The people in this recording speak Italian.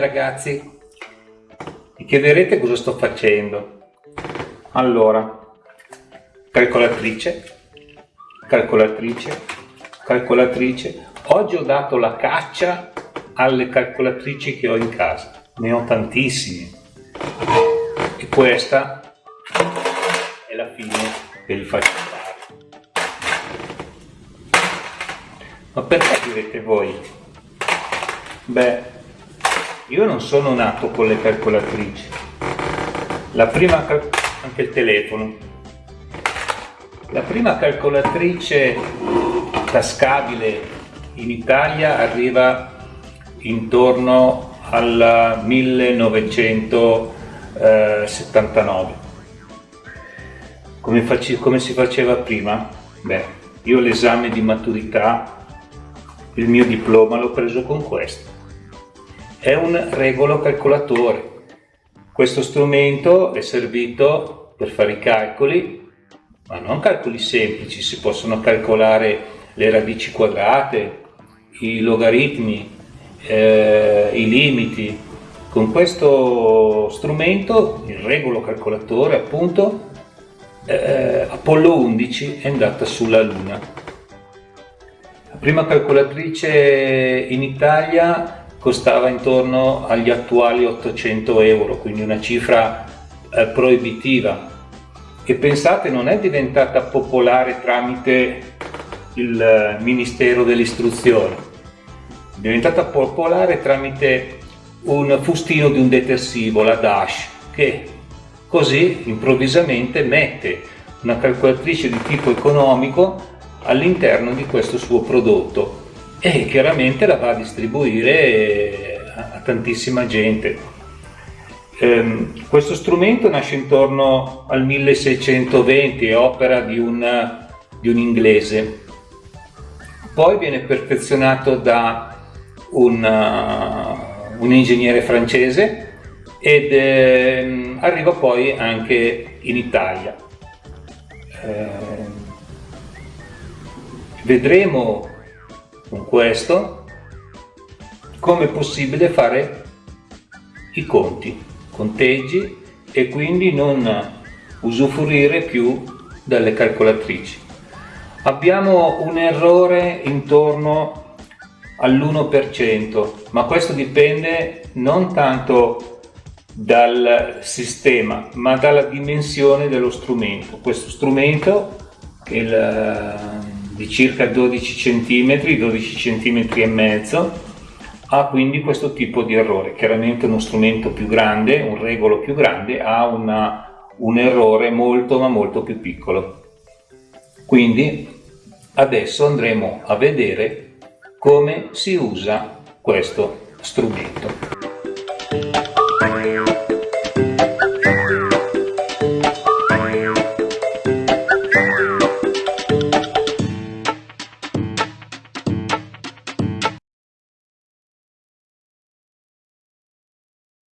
ragazzi. Mi chiederete cosa sto facendo. Allora calcolatrice calcolatrice calcolatrice. Oggi ho dato la caccia alle calcolatrici che ho in casa. Ne ho tantissime. E questa è la fine che vi faccio fare ma perché direte voi? Beh io non sono nato con le calcolatrici. La prima anche il telefono. La prima calcolatrice tascabile in Italia arriva intorno al 1979. Come, come si faceva prima? Beh, io l'esame di maturità, il mio diploma l'ho preso con questo è un regolo calcolatore. Questo strumento è servito per fare i calcoli, ma non calcoli semplici, si possono calcolare le radici quadrate, i logaritmi, eh, i limiti. Con questo strumento, il regolo calcolatore appunto, eh, Apollo 11 è andata sulla Luna. La prima calcolatrice in Italia costava intorno agli attuali 800 euro, quindi una cifra eh, proibitiva. E pensate, non è diventata popolare tramite il eh, Ministero dell'Istruzione, è diventata popolare tramite un fustino di un detersivo, la Dash, che così improvvisamente mette una calcolatrice di tipo economico all'interno di questo suo prodotto e chiaramente la va a distribuire a, tantissima gente. Ehm, questo strumento nasce intorno al 1620, è opera di un, di un inglese, poi viene perfezionato da un, uh, un ingegnere francese ed eh, arriva poi anche in Italia. Eh, vedremo con questo come è possibile fare i conti, conteggi e quindi non usufruire più delle calcolatrici. Abbiamo un errore intorno all'1%, ma questo dipende non tanto dal sistema, ma dalla dimensione dello strumento. Questo strumento, che il di circa 12 cm, 12 cm e mezzo, ha quindi questo tipo di errore. Chiaramente uno strumento più grande, un regolo più grande, ha una, un errore molto ma molto più piccolo. Quindi adesso andremo a vedere come si usa questo strumento.